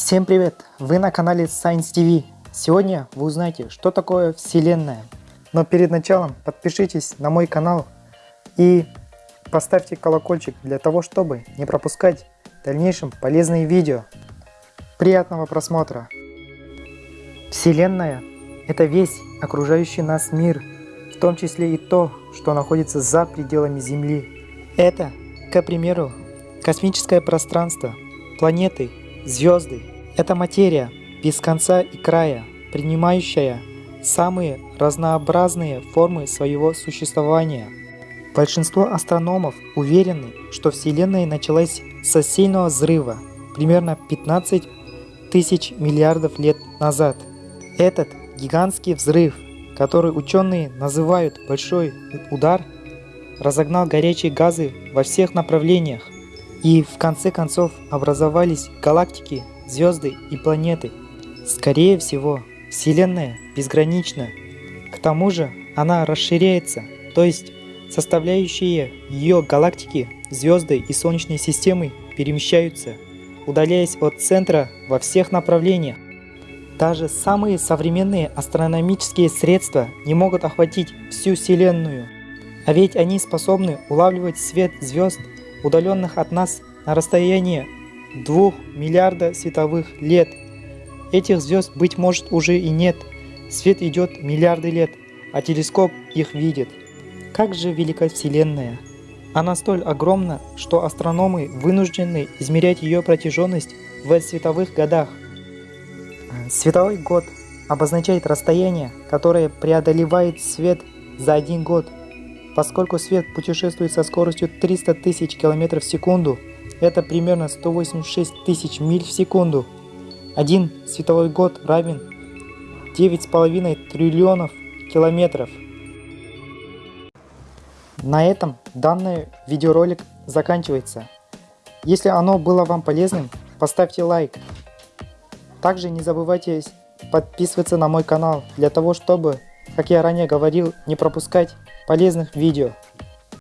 Всем привет! Вы на канале Science TV. Сегодня вы узнаете, что такое Вселенная. Но перед началом подпишитесь на мой канал и поставьте колокольчик для того, чтобы не пропускать в дальнейшем полезные видео. Приятного просмотра! Вселенная – это весь окружающий нас мир, в том числе и то, что находится за пределами Земли. Это, к примеру, космическое пространство, планеты, звезды. Это материя без конца и края, принимающая самые разнообразные формы своего существования. Большинство астрономов уверены, что Вселенная началась со сильного взрыва примерно 15 тысяч миллиардов лет назад. Этот гигантский взрыв, который ученые называют «большой удар», разогнал горячие газы во всех направлениях, и в конце концов образовались галактики, звезды и планеты. Скорее всего, Вселенная безгранична. К тому же она расширяется, то есть составляющие ее галактики, звезды и Солнечной системы перемещаются, удаляясь от центра во всех направлениях. Даже самые современные астрономические средства не могут охватить всю Вселенную. А ведь они способны улавливать свет звезд, удаленных от нас на расстояние 2 миллиарда световых лет. Этих звезд, быть может, уже и нет. Свет идет миллиарды лет, а телескоп их видит. Как же велика Вселенная! Она столь огромна, что астрономы вынуждены измерять ее протяженность в световых годах – Световой год обозначает расстояние, которое преодолевает свет за один год. Поскольку свет путешествует со скоростью 300 тысяч километров в секунду, это примерно 186 тысяч миль в секунду. Один световой год равен 9,5 триллионов километров. На этом данный видеоролик заканчивается. Если оно было вам полезным, поставьте лайк. Также не забывайте подписываться на мой канал, для того чтобы, как я ранее говорил, не пропускать полезных видео.